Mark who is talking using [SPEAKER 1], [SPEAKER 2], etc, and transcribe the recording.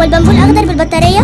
[SPEAKER 1] هو اخضر الاخضر بالبطارية؟